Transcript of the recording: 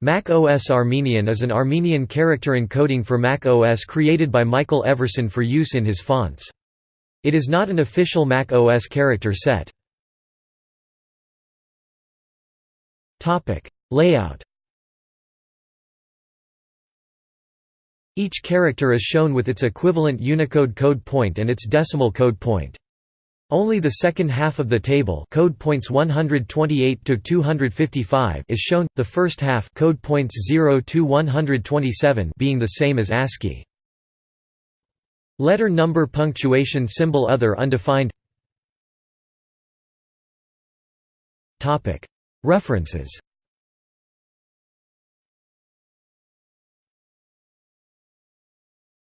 Mac OS Armenian is an Armenian character encoding for Mac OS created by Michael Everson for use in his fonts. It is not an official Mac OS character set. Layout Each character is shown with its equivalent Unicode code point and its decimal code point. Only the second half of the table code points 128 to 255 is shown, the first half code points 0 to 127 being the same as ASCII. Letter number punctuation symbol other undefined. References